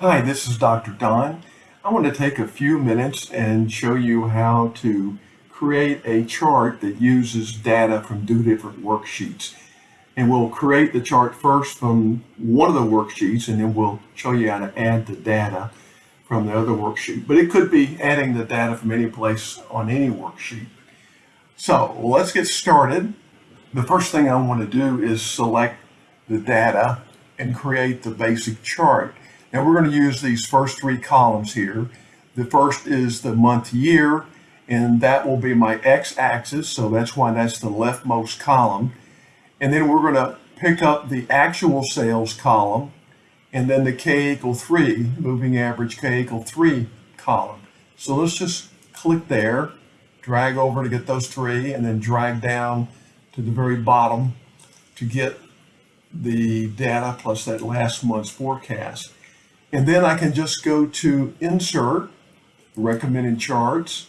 Hi, this is Dr. Don. I want to take a few minutes and show you how to create a chart that uses data from two different worksheets. And we'll create the chart first from one of the worksheets and then we'll show you how to add the data from the other worksheet. But it could be adding the data from any place on any worksheet. So let's get started. The first thing I want to do is select the data and create the basic chart. Now we're going to use these first three columns here. The first is the month year, and that will be my x-axis, so that's why that's the leftmost column. And then we're going to pick up the actual sales column, and then the k equal 3, moving average k equal 3 column. So let's just click there, drag over to get those three, and then drag down to the very bottom to get the data plus that last month's forecast. And then I can just go to insert, recommended charts,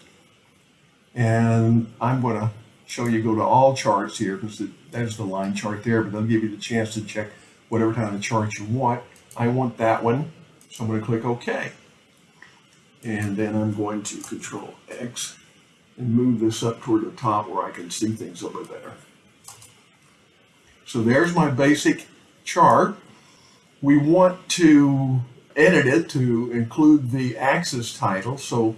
and I'm going to show you go to all charts here because there's the line chart there, but they'll give you the chance to check whatever kind of chart you want. I want that one, so I'm going to click OK. And then I'm going to control X and move this up toward the top where I can see things over there. So there's my basic chart. We want to edit it to include the axis title. So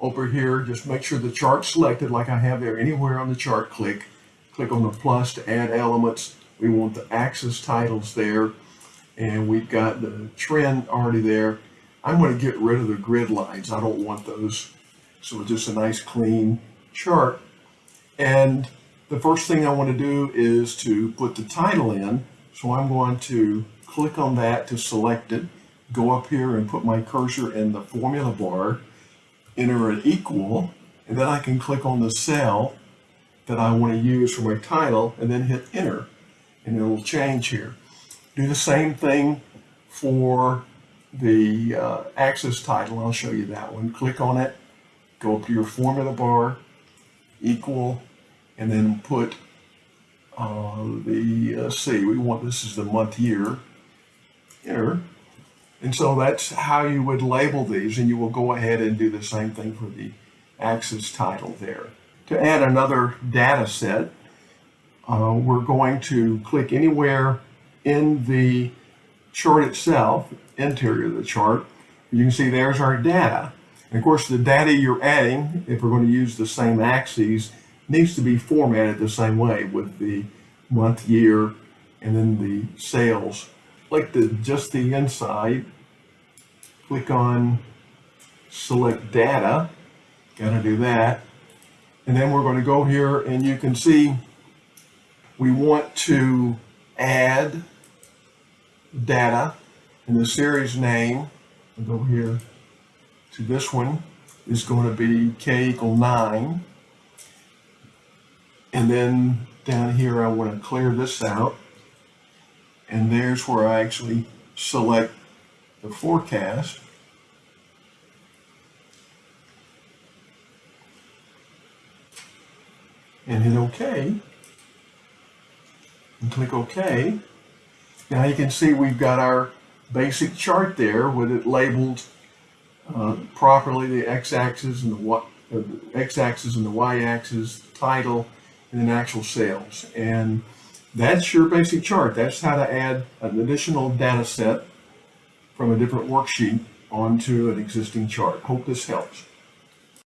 over here, just make sure the chart's selected like I have there. Anywhere on the chart, click. Click on the plus to add elements. We want the axis titles there. And we've got the trend already there. I'm going to get rid of the grid lines. I don't want those. So just a nice clean chart. And the first thing I want to do is to put the title in. So I'm going to click on that to select it go up here and put my cursor in the formula bar, enter an equal, and then I can click on the cell that I want to use for my title and then hit enter and it will change here. Do the same thing for the uh, axis title. I'll show you that one. Click on it, go up to your formula bar, equal, and then put uh, the, uh, see, we want this is the month year, enter, and so that's how you would label these, and you will go ahead and do the same thing for the axis title there. To add another data set, uh, we're going to click anywhere in the chart itself, interior of the chart. You can see there's our data. And of course, the data you're adding, if we're going to use the same axes, needs to be formatted the same way with the month, year, and then the sales like the just the inside, click on select data, gotta do that. And then we're to go here and you can see we want to add data and the series name, go here to this one, is going to be k equal 9. And then down here I want to clear this out and there's where I actually select the forecast. And hit OK. And click OK. Now you can see we've got our basic chart there with it labeled uh, properly the x-axis and the y uh, the y-axis, title, and then actual sales. And that's your basic chart. That's how to add an additional data set from a different worksheet onto an existing chart. Hope this helps.